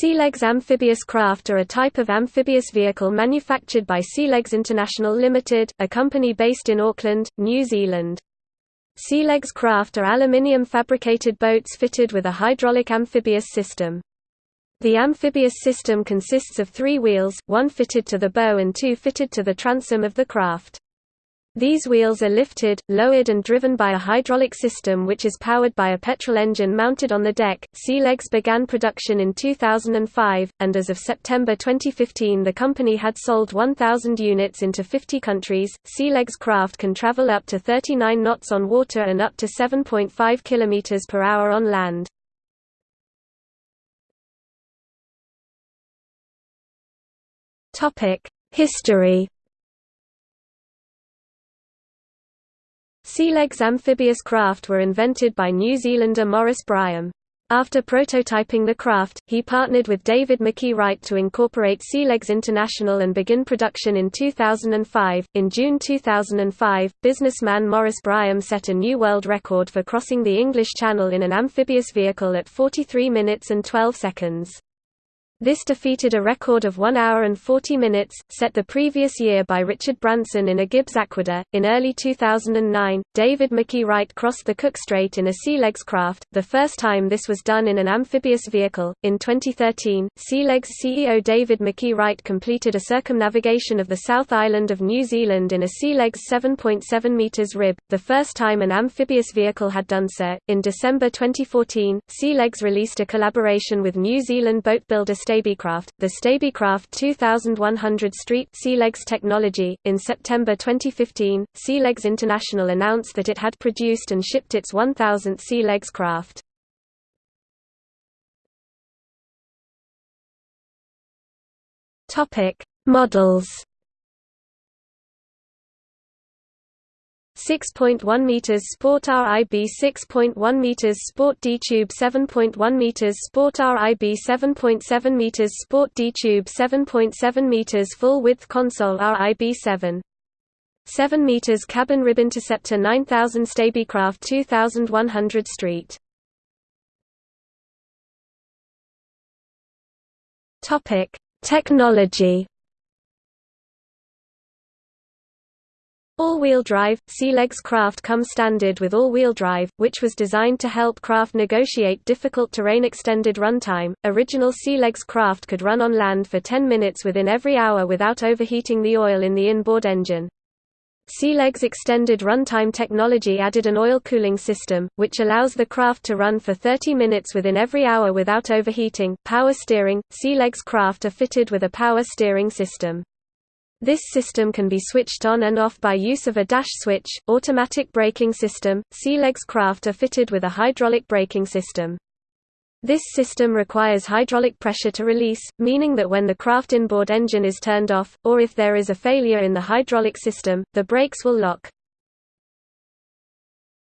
Sealegs amphibious craft are a type of amphibious vehicle manufactured by Sealegs International Limited, a company based in Auckland, New Zealand. Sealegs craft are aluminium fabricated boats fitted with a hydraulic amphibious system. The amphibious system consists of three wheels, one fitted to the bow and two fitted to the transom of the craft. These wheels are lifted, lowered and driven by a hydraulic system which is powered by a petrol engine mounted on the deck. Sealegs began production in 2005, and as of September 2015 the company had sold 1,000 units into 50 countries. Sealegs craft can travel up to 39 knots on water and up to 7.5 km per hour on land. History Sealegs amphibious craft were invented by New Zealander Maurice Bryam. After prototyping the craft, he partnered with David McKee Wright to incorporate Sealegs International and begin production in 2005. In June 2005, businessman Morris Bryam set a new world record for crossing the English Channel in an amphibious vehicle at 43 minutes and 12 seconds. This defeated a record of 1 hour and 40 minutes, set the previous year by Richard Branson in a Gibbs Aquila. In early 2009, David McKee Wright crossed the Cook Strait in a Sealegs craft, the first time this was done in an amphibious vehicle. In 2013, Sealegs CEO David McKee Wright completed a circumnavigation of the South Island of New Zealand in a Sealegs 7.7 meters rib, the first time an amphibious vehicle had done so. In December 2014, Sealegs released a collaboration with New Zealand boat builder Stabicraft, the Stabicraft 2100 Street Sealegs technology. In September 2015, Sealegs International announced that it had produced and shipped its 1000th Sealegs craft. Topic: Models 6.1 meters Sport RIB 6.1 meters Sport D Tube 7.1 meters Sport RIB 7.7 meters Sport D Tube 7.7 meters Full width console RIB 7 7 meters Cabin Rib Interceptor 9000 Stabicraft 2100 Street. Topic Technology All-wheel drive, Sealegs craft come standard with all-wheel drive, which was designed to help craft negotiate difficult terrain extended runtime. Original Sealegs craft could run on land for 10 minutes within every hour without overheating the oil in the inboard engine. Sealegs extended runtime technology added an oil cooling system, which allows the craft to run for 30 minutes within every hour without overheating. Power steering, Sealegs craft are fitted with a power steering system. This system can be switched on and off by use of a dash switch. Automatic braking system. Sealegs craft are fitted with a hydraulic braking system. This system requires hydraulic pressure to release, meaning that when the craft inboard engine is turned off, or if there is a failure in the hydraulic system, the brakes will lock.